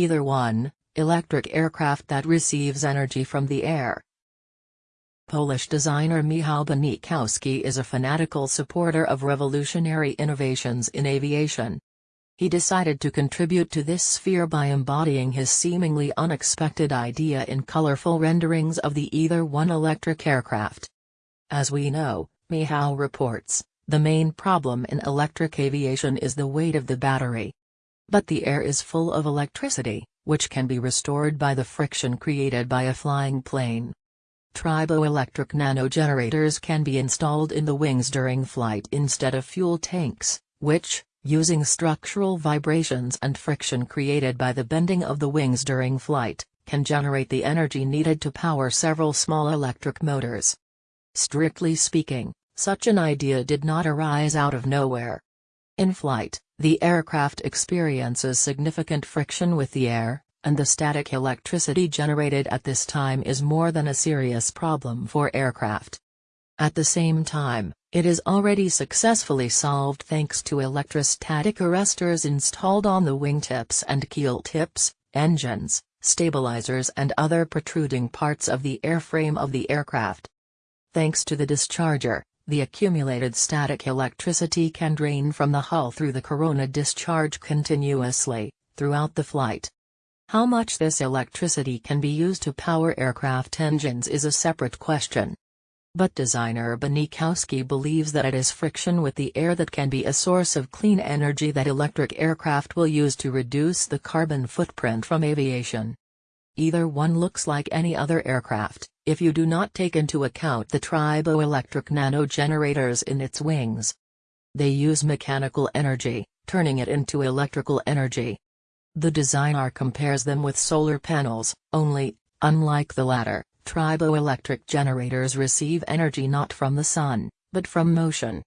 Either one, electric aircraft that receives energy from the air. Polish designer Michał Banikowski is a fanatical supporter of revolutionary innovations in aviation. He decided to contribute to this sphere by embodying his seemingly unexpected idea in colorful renderings of the Either One electric aircraft. As we know, Michał reports, the main problem in electric aviation is the weight of the battery. But the air is full of electricity, which can be restored by the friction created by a flying plane. Triboelectric nanogenerators can be installed in the wings during flight instead of fuel tanks, which, using structural vibrations and friction created by the bending of the wings during flight, can generate the energy needed to power several small electric motors. Strictly speaking, such an idea did not arise out of nowhere. In flight, the aircraft experiences significant friction with the air, and the static electricity generated at this time is more than a serious problem for aircraft. At the same time, it is already successfully solved thanks to electrostatic arrestors installed on the wingtips and keel tips, engines, stabilizers and other protruding parts of the airframe of the aircraft. Thanks to the discharger, the accumulated static electricity can drain from the hull through the corona discharge continuously, throughout the flight. How much this electricity can be used to power aircraft engines is a separate question. But designer Banikowski believes that it is friction with the air that can be a source of clean energy that electric aircraft will use to reduce the carbon footprint from aviation. Either one looks like any other aircraft, if you do not take into account the triboelectric nanogenerators in its wings. They use mechanical energy, turning it into electrical energy. The designer compares them with solar panels, only, unlike the latter, triboelectric generators receive energy not from the sun, but from motion.